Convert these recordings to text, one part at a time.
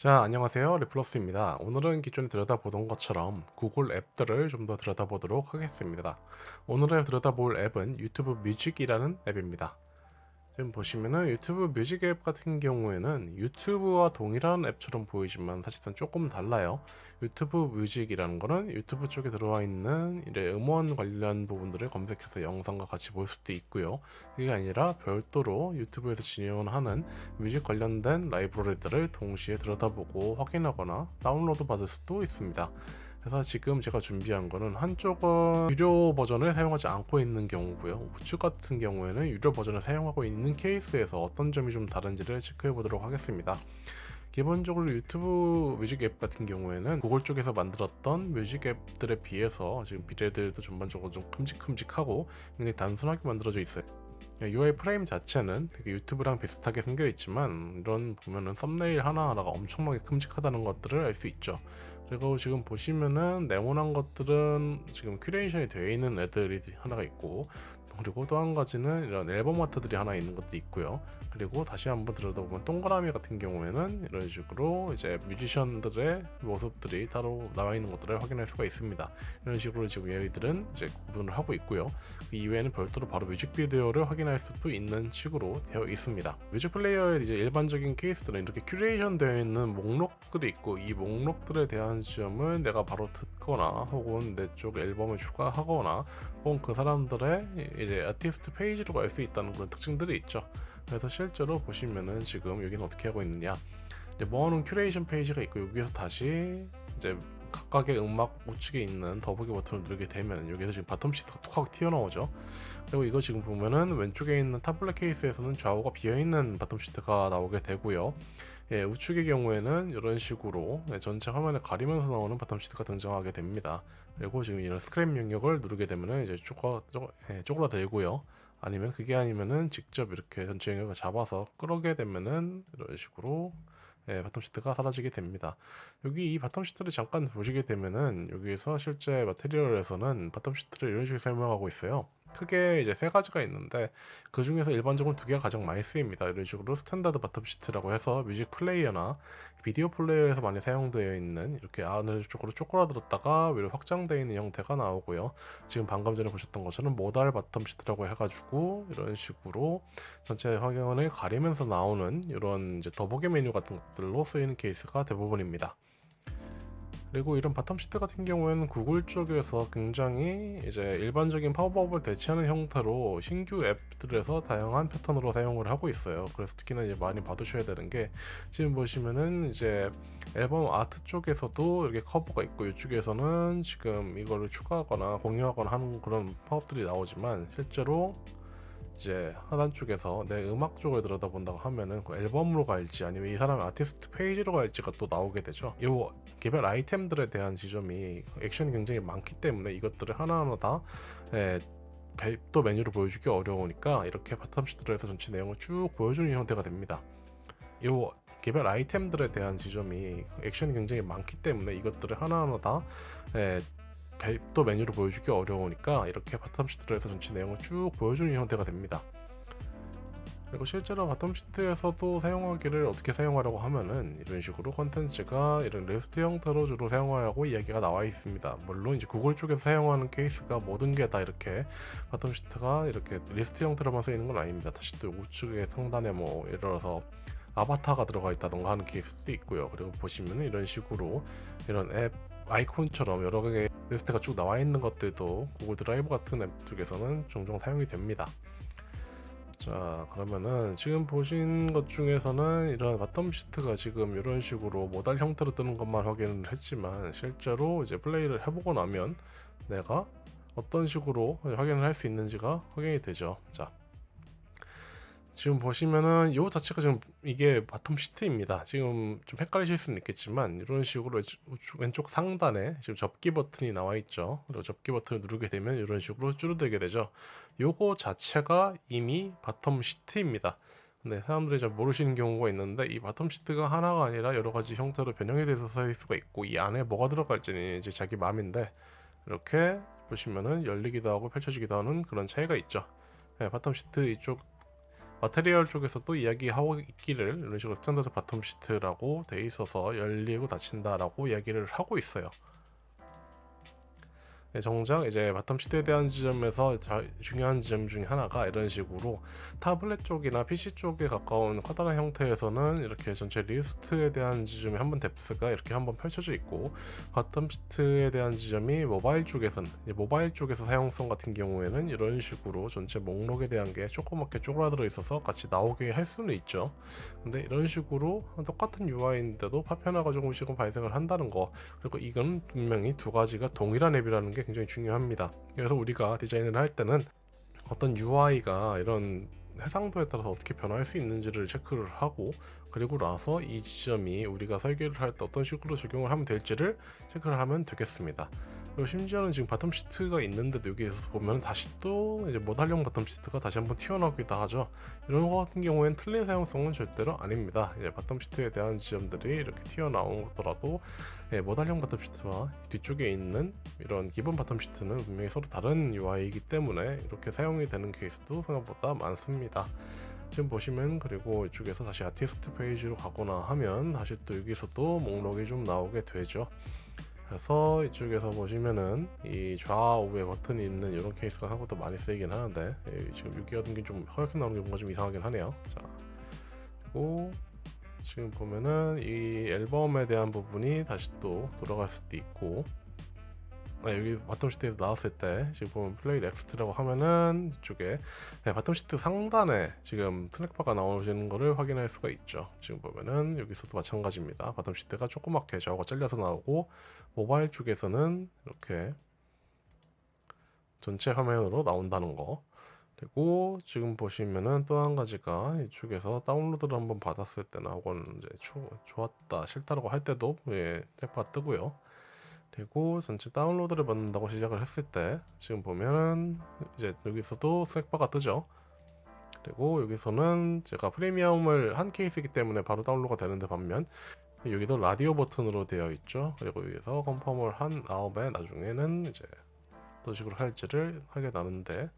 자 안녕하세요. 리플러스입니다. 오늘은 기존에 들여다보던 것처럼 구글 앱들을 좀 더 들여다보도록 하겠습니다. 오늘에 들여다볼 앱은 유튜브 뮤직이라는 앱입니다 지금 보시면은 유튜브 뮤직 앱 같은 경우에는 유튜브와 동일한 앱처럼 보이지만 사실상 조금 달라요. 유튜브 뮤직이라는 거는 유튜브 쪽에 들어와 있는 음원 관련 부분들을 검색해서 영상과 같이 볼 수도 있고요. 그게 아니라 별도로 유튜브에서 지원하는 music 관련된 라이브러리들을 동시에 들여다보고 확인하거나 다운로드 받을 수도 있습니다 그래서 지금 제가 준비한 거는 한쪽은 유료 버전을 사용하지 않고 있는 경우고요. 우측 같은 경우에는 유료 버전을 사용하고 있는 케이스에서 어떤 점이 좀 다른지를 체크해 보도록 하겠습니다. 기본적으로 유튜브 뮤직 앱 같은 경우에는 구글 쪽에서 만들었던 music 앱들에 비해서 지금 비례들도 전반적으로 좀 큼직큼직하고 굉장히 단순하게 만들어져 있어요. UI 프레임 자체는 되게 유튜브랑 비슷하게 생겨 있지만 이런 보면은 썸네일 하나하나가 엄청나게 큼직하다는 것들을 알 수 있죠 그리고 지금 보시면은 네모난 것들은 지금 curation이 되어 있는 애들이 하나가 있고 그리고 또 한 가지는 이런 앨범 art들이 하나 있는 것도 있고요. 그리고 다시 한번 들여다보면 동그라미 같은 경우에는 이런 식으로 이제 뮤지션들의 모습들이 따로 나와 있는 것들을 확인할 수가 있습니다. 이런 식으로 지금 얘들은 이제 구분을 하고 있고요. 그 이외에는 별도로 바로 뮤직비디오를 확인할 수도 있는 식으로 되어 있습니다. music player의 이제 일반적인 케이스들은 이렇게 큐레이션 되어 있는 목록들이 있고 이 목록들에 대한 지점을 내가 바로 듣거나 혹은 내 쪽 앨범을 추가하거나 혹은 그 사람들의 이제 아티스트 페이지로 갈 수 있다는 그런 특징들이 있죠. 그래서 실제로 보시면은 지금 여기는 어떻게 하고 있느냐. 이제 모아놓은 큐레이션 페이지가 있고 여기서 다시 이제 각각의 음악 우측에 있는 더보기 버튼을 누르게 되면 여기서 지금 bottom sheet가 툭 하고 튀어나오죠. 그리고 이거 지금 보면은 왼쪽에 있는 타블렛 케이스에서는 좌우가 비어있는 bottom sheet가 나오게 되고요. 예, 우측의 경우에는 이런 식으로 네, 전체 화면을 가리면서 나오는 bottom sheet가 등장하게 됩니다. 그리고 지금 이런 scrim 영역을 누르게 되면은 이제 쪼그라, 쪼, 예, 쪼그라들고요. 아니면 그게 아니면은 직접 이렇게 전체 영역을 잡아서 끌어게 되면은 이런 식으로 예, bottom sheet가 사라지게 됩니다. 여기 이 bottom sheet를 잠깐 보시게 되면은 여기에서 실제 Material에서는 bottom sheet를 이런 식으로 설명하고 있어요. 크게 이제 세 가지가 있는데 그 중에서 일반적으로 두 개가 가장 많이 쓰입니다. 이런 식으로 standard bottom sheet라고 해서 뮤직 플레이어나 비디오 플레이어에서 많이 사용되어 있는 이렇게 아래쪽으로 쪼그라들었다가 위로 확장되어 있는 형태가 나오고요. 지금 방금 전에 보셨던 것처럼 modal bottom sheet라고 해가지고 이런 식으로 전체 화면을 가리면서 나오는 이런 이제 더보기 메뉴 같은 것들로 쓰이는 케이스가 대부분입니다. 그리고 이런 bottom sheet 같은 경우에는 구글 쪽에서 굉장히 이제 일반적인 팝업을 대체하는 형태로 신규 앱들에서 다양한 패턴으로 사용을 하고 있어요. 그래서 특히나 이제 많이 봐두셔야 되는 게 지금 보시면은 이제 앨범 아트 쪽에서도 이렇게 커버가 있고 이쪽에서는 지금 이거를 추가하거나 공유하거나 하는 그런 팝업들이 나오지만 실제로 이제 하단 쪽에서 내 음악 쪽을 들여다본다고 하면은 그 앨범으로 갈지 아니면 이 사람의 아티스트 페이지로 갈지가 또 나오게 되죠. 이 개별 아이템들에 대한 지점이 액션이 굉장히 많기 때문에 이것들을 하나하나 다 예, 또 메뉴를 보여주기 어려우니까 이렇게 bottom sheet로 해서 전체 내용을 쭉 보여주는 형태가 됩니다. 이 개별 아이템들에 대한 지점이 액션이 굉장히 많기 때문에 이것들을 하나하나 다 예, 또 메뉴를 보여주기 어려우니까 이렇게 bottom sheet로 해서 전체 내용을 쭉 보여주는 형태가 됩니다. 그리고 실제로 bottom sheet에서도 사용하기를 어떻게 사용하려고 하면은 이런 식으로 컨텐츠가 이런 리스트 형태로 주로 사용하려고 이야기가 나와 있습니다. 물론 이제 구글 쪽에서 사용하는 케이스가 모든 게 다 이렇게 bottom sheet가 이렇게 리스트 형태로만 쓰이는 건 아닙니다. 다시 또 우측에 상단에 뭐 예를 들어서 아바타가 들어가 있다던가 하는 케이스도 있고요. 그리고 보시면은 이런 식으로 이런 앱 아이콘처럼 여러 개의 리스트가 쭉 나와 있는 것들도 구글 드라이브 같은 앱 쪽에서는 종종 사용이 됩니다. 자 그러면은 지금 보신 것 중에서는 이런 bottom sheet가 지금 이런 식으로 modal 형태로 뜨는 것만 확인을 했지만 실제로 이제 플레이를 해보고 나면 내가 어떤 식으로 확인을 할 수 있는지가 확인이 되죠. 자 지금 보시면은 이 자체가 지금 이게 bottom sheet입니다. 지금 좀 헷갈리실 수는 있겠지만 이런 식으로 왼쪽 상단에 지금 접기 버튼이 나와 있죠. 그리고 접기 버튼을 누르게 되면 이런 식으로 줄어들게 되죠. 요거 자체가 이미 bottom sheet입니다. 근데 사람들이 잘 모르시는 경우가 있는데 이 bottom sheet가 하나가 아니라 여러 가지 형태로 변형이 돼서 쓸 수가 있고 이 안에 뭐가 들어갈지는 이제 자기 마음인데 이렇게 보시면은 열리기도 하고 펼쳐지기도 하는 그런 차이가 있죠. 네, bottom sheet 이쪽 Material 쪽에서도 이야기하고 있기를 이런 식으로 standard bottom sheet라고 돼 있어서 열리고 닫힌다라고 이야기를 하고 있어요. 네, 정작 이제 bottom sheet에 대한 지점에서 자, 중요한 지점 중에 하나가 이런 식으로 타블렛 쪽이나 PC 쪽에 가까운 커다란 형태에서는 이렇게 전체 리스트에 대한 지점이 한번 depth가 이렇게 한번 펼쳐져 있고 bottom sheet에 대한 지점이 모바일 쪽에서는 모바일 쪽에서 사용성 같은 경우에는 이런 식으로 전체 목록에 대한 게 조그맣게 쪼그라들어 있어서 같이 나오게 할 수는 있죠. 근데 이런 식으로 똑같은 UI인데도 파편화가 조금씩은 발생을 한다는 거 그리고 이건 분명히 두 가지가 동일한 앱이라는 게 굉장히 중요합니다. 그래서 우리가 디자인을 할 때는 어떤 UI가 이런 해상도에 따라서 어떻게 변화할 수 있는지를 체크를 하고 그리고 나서 이 지점이 우리가 설계를 할 때 어떤 식으로 적용을 하면 될지를 체크를 하면 되겠습니다. 그리고 심지어는 지금 bottom sheet가 있는데도 여기에서 보면 다시 또 이제 modal형 bottom sheet가 다시 한번 튀어나오기도 하죠. 이런 거 같은 경우에는 틀린 사용성은 절대로 아닙니다. 이제 bottom sheet에 대한 지점들이 이렇게 튀어나오더라도 예, modal형 bottom sheet와 뒤쪽에 있는 이런 기본 bottom sheet는 분명히 서로 다른 UI이기 때문에 이렇게 사용이 되는 케이스도 생각보다 많습니다. 지금 보시면 그리고 이쪽에서 다시 아티스트 페이지로 가거나 하면 다시 또 여기서도 목록이 좀 나오게 되죠. 그래서 이쪽에서 보시면은 이 좌우에 버튼이 있는 이런 케이스가 생각보다 많이 쓰이긴 하는데 예, 지금 6기 같은 게 좀 허옇게 나오는 게 뭔가 좀 이상하긴 하네요. 자 그리고 지금 보면은 이 앨범에 대한 부분이 다시 또 돌아갈 수도 있고 아, 여기 bottom sheet에서 나왔을 때 지금 보면 play next라고 하면은 이쪽에 네, bottom sheet 상단에 지금 트랙바가 나오시는 거를 확인할 수가 있죠. 지금 보면은 여기서도 마찬가지입니다. bottom sheet가 조그맣게 좌우가 잘려서 나오고 모바일 쪽에서는 이렇게 전체 화면으로 나온다는 거. 그리고 지금 보시면은 또 한 가지가 이쪽에서 다운로드를 한번 받았을 때나 혹은 이제 좋다 싫다라고 할 때도 예, 트랙바가 뜨고요 되고 전체 다운로드를 받는다고 시작을 했을 때 지금 보면은 이제 여기서도 snackbar가 뜨죠. 그리고 여기서는 제가 프리미엄을 한 케이스이기 때문에 바로 다운로드가 되는데 반면 여기도 라디오 버튼으로 되어 있죠. 그리고 여기서 confirm을 한 다음에 나중에는 이제 어떤 식으로 할지를 하게 나는데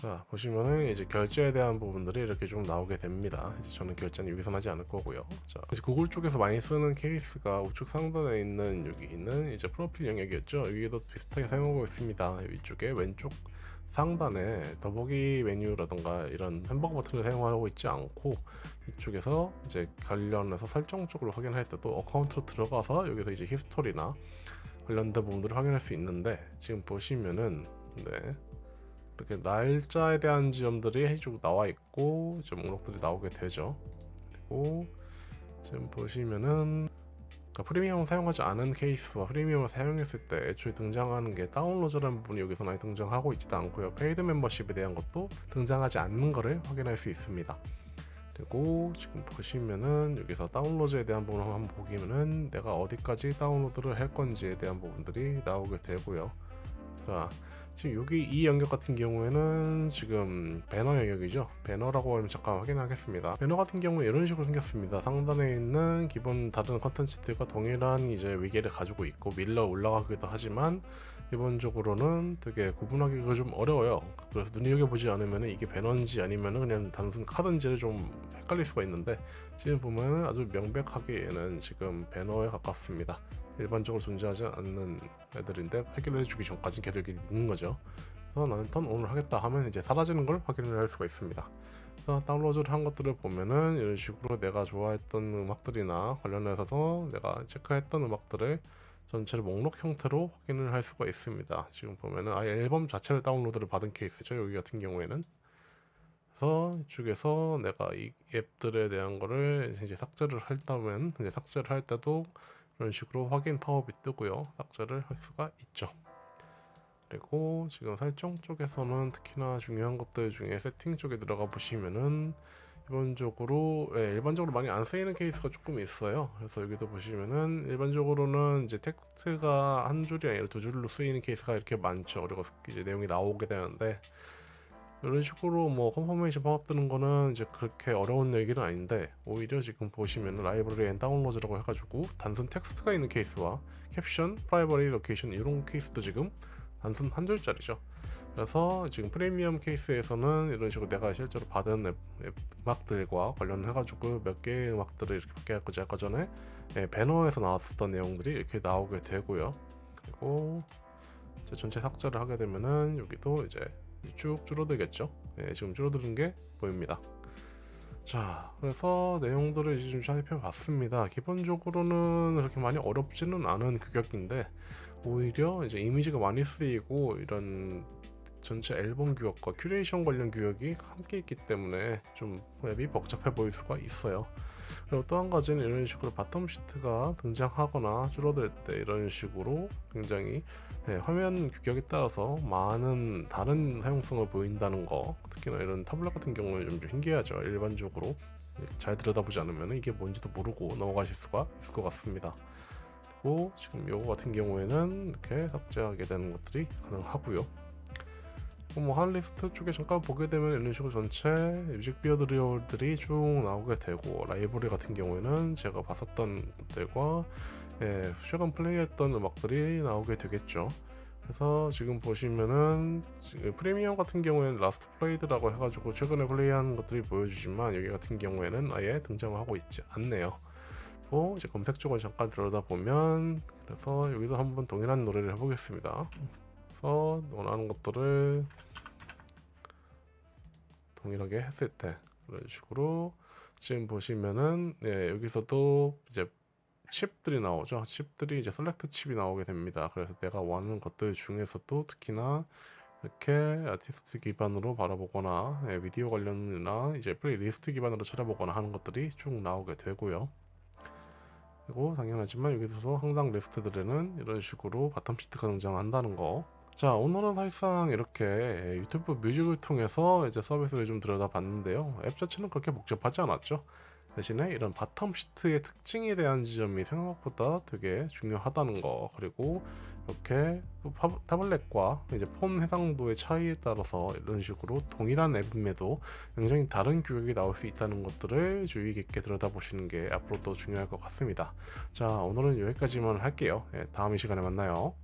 자 보시면은 이제 결제에 대한 부분들이 이렇게 좀 나오게 됩니다. 이제 저는 결제는 여기서 하지 않을 거고요. 자 이제 구글 쪽에서 많이 쓰는 케이스가 우측 상단에 있는 여기 있는 이제 프로필 영역이었죠. 여기도 비슷하게 사용하고 있습니다. 위쪽에 왼쪽 상단에 더보기 메뉴라던가 이런 햄버거 버튼을 사용하고 있지 않고 이쪽에서 이제 관련해서 설정 쪽으로 확인할 때도 account로 들어가서 여기서 이제 history나 관련된 부분들을 확인할 수 있는데 지금 보시면은 네 이렇게 날짜에 대한 지점들이 쭉 나와 있고 이제 목록들이 나오게 되죠. 그리고 지금 보시면은 그러니까 프리미엄을 사용하지 않은 케이스와 프리미엄을 사용했을 때 애초에 등장하는 게 다운로드라는 부분이 여기서 많이 등장하고 있지도 않고요. paid membership에 대한 것도 등장하지 않는 것을 확인할 수 있습니다. 그리고 지금 보시면은 여기서 다운로드에 대한 부분을 한번 보시면은 내가 어디까지 다운로드를 할 건지에 대한 부분들이 나오게 되고요. 자 지금 여기 이 영역 같은 경우에는 지금 배너 영역이죠? 배너라고 하면 잠깐 확인하겠습니다. 배너 같은 경우에 이런 식으로 생겼습니다. 상단에 있는 기본 다른 컨텐츠들과 동일한 이제 위계를 가지고 있고 밀러 올라가기도 하지만 기본적으로는 되게 구분하기가 좀 어려워요. 그래서 눈여겨보지 않으면 이게 배너인지 아니면 그냥 단순 카드인지를 좀 헷갈릴 수가 있는데 지금 보면 아주 명백하게 얘는 지금 배너에 가깝습니다 일반적으로 존재하지 않는 애들인데 해결을 해주기 전까지 계속 있는 거죠. 그래서 나는 턴 오늘 하겠다 하면 이제 사라지는 걸 확인을 할 수가 있습니다. 그래서 다운로드를 한 것들을 보면은 이런 식으로 내가 좋아했던 음악들이나 관련해서 내가 체크했던 음악들을 전체를 목록 형태로 확인을 할 수가 있습니다. 지금 보면은 아예 앨범 자체를 다운로드를 받은 케이스죠 여기 같은 경우에는. 그래서 이쪽에서 내가 이 앱들에 대한 거를 이제 삭제를 할다면 이제 삭제를 할 때도 이런 식으로 확인 팝업이 뜨고요. 삭제를 할 수가 있죠. 그리고 지금 설정 쪽에서는 특히나 중요한 것들 중에 세팅 쪽에 들어가 보시면은 기본적으로 예, 일반적으로 많이 안 쓰이는 케이스가 조금 있어요. 그래서 여기도 보시면은 일반적으로는 이제 텍스트가 한 줄이 아니라 두 줄로 쓰이는 케이스가 이렇게 많죠. 그리고 이제 내용이 나오게 되는데 이런 식으로 뭐 팝업 뜨는 거는 이제 그렇게 어려운 얘기는 아닌데 오히려 지금 보시면 library and download라고 해가지고 단순 텍스트가 있는 케이스와 caption, privacy location 이런 케이스도 지금 단순 한 줄짜리죠 그래서 지금 프리미엄 케이스에서는 이런 식으로 내가 실제로 받은 앱, 앱 음악들과 관련해 가지고 몇 개의 음악들을 이렇게 받았고 아까 전에 예, 배너에서 나왔었던 내용들이 이렇게 나오게 되고요. 그리고 전체 삭제를 하게 되면은 여기도 이제 쭉 줄어들겠죠. 예, 지금 줄어드는 게 보입니다. 자, 그래서 내용들을 이제 좀 살펴봤습니다. 기본적으로는 그렇게 많이 어렵지는 않은 규격인데 오히려 이제 이미지가 많이 쓰이고 이런 전체 앨범 규격과 큐레이션 관련 규격이 함께 있기 때문에 좀 앱이 복잡해 보일 수가 있어요. 그리고 또 한 가지는 이런 식으로 bottom sheet가 등장하거나 줄어들 때 이런 식으로 굉장히 네, 화면 규격에 따라서 많은 다른 사용성을 보인다는 거 특히나 이런 타블렛 같은 경우는 좀 신기하죠. 일반적으로. 잘 들여다보지 않으면 이게 뭔지도 모르고 넘어가실 수가 있을 것 같습니다. 지금 요거 같은 경우에는 이렇게 삭제하게 되는 것들이 가능하고요 뭐 hotlist 쪽에 잠깐 보게 되면 이런 식으로 전체 뮤직비디오들이 쭉 나오게 되고 라이브러리 같은 경우에는 제가 봤었던 것들과 예, 최근 플레이했던 음악들이 나오게 되겠죠. 그래서 지금 보시면은 지금 프리미엄 같은 경우에는 last played라고 해가지고 최근에 플레이한 것들이 보여주지만 여기 같은 경우에는 아예 등장하고 있지 않네요. 또 이제 검색 쪽을 잠깐 들여다 보면 그래서 여기서 한번 동일한 노래를 해보겠습니다. 그래서 원하는 것들을 동일하게 했을 때 이런 식으로 지금 보시면은 네, 여기서도 이제 칩들이 나오죠. 칩들이 이제 select chip이 나오게 됩니다. 그래서 내가 원하는 것들 중에서도 특히나 이렇게 아티스트 기반으로 바라보거나 예, 미디어 관련이나 이제 플레이리스트 기반으로 찾아보거나 하는 것들이 쭉 나오게 되고요. 그리고 당연하지만 여기서 항상 리스트들에는 이런 식으로 bottom sheet가 등장한다는 거. 자 오늘은 사실상 이렇게 유튜브 뮤직을 통해서 이제 서비스를 좀 들여다봤는데요. 앱 자체는 그렇게 복잡하지 않았죠. 대신에 이런 bottom sheet의 특징에 대한 지점이 생각보다 되게 중요하다는 거 그리고 이렇게 tablet과 이제 폰 해상도의 차이에 따라서 이런 식으로 동일한 앱임에도 굉장히 다른 규격이 나올 수 있다는 것들을 주의 깊게 들여다보시는 게 앞으로 더 중요할 것 같습니다. 자 오늘은 여기까지만 할게요. 예, 다음 이 시간에 만나요.